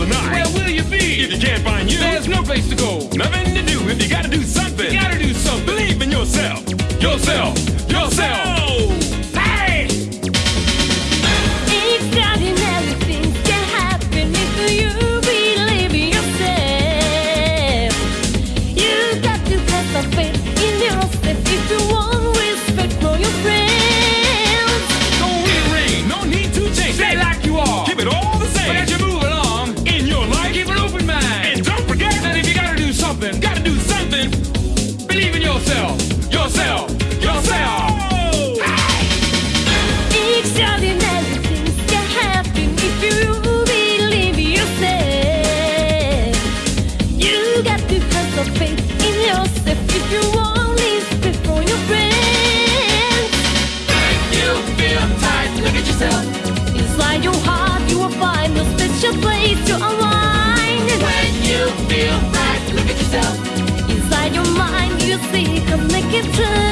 the night. Where will you be? If you can't find you, there's no place to go. Nothing to do if you gotta do something. You gotta do something. Believe in yourself. Yourself. yourself, yourself, yourself. Hey! 至